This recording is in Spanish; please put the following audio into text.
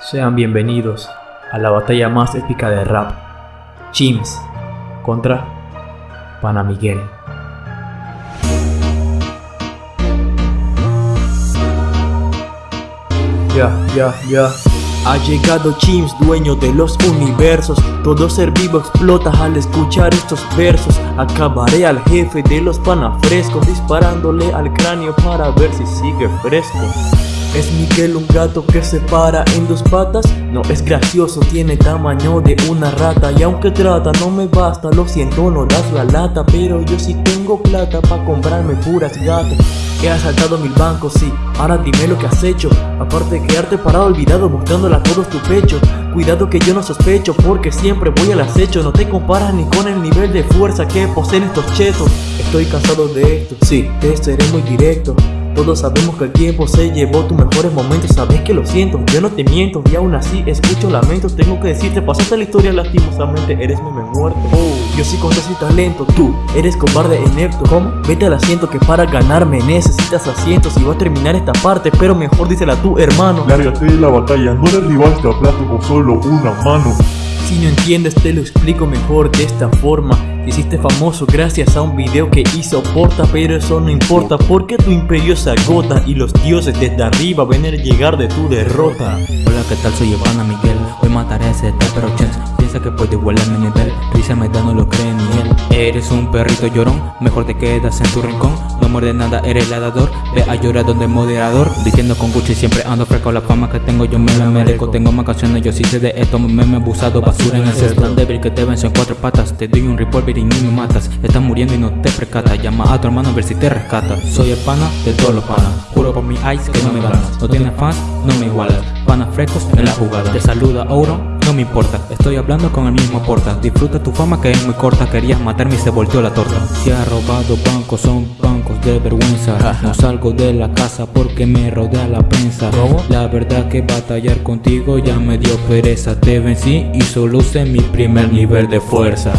Sean bienvenidos a la batalla más épica de rap. Chims contra Pana Miguel. Ya, ya, ya. Ha llegado Chims, dueño de los universos Todo ser vivo explota al escuchar estos versos Acabaré al jefe de los panafrescos Disparándole al cráneo para ver si sigue fresco ¿Es Miguel un gato que se para en dos patas? No es gracioso, tiene tamaño de una rata. Y aunque trata no me basta, lo siento no das la lata. Pero yo sí tengo plata pa' comprarme puras gatas. He asaltado mil bancos, sí, ahora dime lo que has hecho. Aparte de quedarte parado olvidado mostrándola a tu pecho. Cuidado que yo no sospecho porque siempre voy al acecho. No te comparas ni con el nivel de fuerza que poseen estos chetos. Estoy cansado de esto, sí, te seré muy directo todos sabemos que el tiempo se llevó tus mejores momentos Sabes que lo siento, yo no te miento Y aún así escucho lamentos Tengo que decirte, pasaste la historia lastimosamente Eres meme muerto oh, Yo sí con y talento Tú eres cobarde e inepto ¿Cómo? Vete al asiento que para ganarme necesitas asientos Y voy a terminar esta parte Pero mejor dísela tú hermano. Lárgate de la batalla No le rival te aplasto con solo una mano si no entiendes te lo explico mejor de esta forma. Hiciste famoso gracias a un video que hizo Porta Pero eso no importa porque tu imperio se agota Y los dioses desde arriba ven el llegar de tu derrota. Hola qué tal soy Ivana Miguel. Hoy mataré a ese pero chance Piensa que puede igualar mi nivel. Risa me da no lo cree ni él Eres un perrito llorón Mejor te quedas en tu rincón. No muerde nada eres ladador Ve a llorar donde moderador. Diciendo con Gucci siempre ando fresco La fama que tengo yo me la merezco. Tengo más canciones yo sí sé de esto Me he abusado basura en el cesto tan débil que te venzo en cuatro patas Te doy un revolver y ni me matas. Estás muriendo y no te percatas Llama a tu hermano a ver si te rescata. Soy el pana de todos los panas Juro por mi eyes que no me ganas No tienes fans, no me igualas Panas frescos en la jugada. Te saluda Oro no me importa, estoy hablando con el mismo porta. Disfruta tu fama que es muy corta. Querías matarme y se volteó la torta. Si ha robado bancos, son bancos de vergüenza. No salgo de la casa porque me rodea la prensa. La verdad que batallar contigo ya me dio pereza. Te vencí y solo usé mi primer nivel de fuerza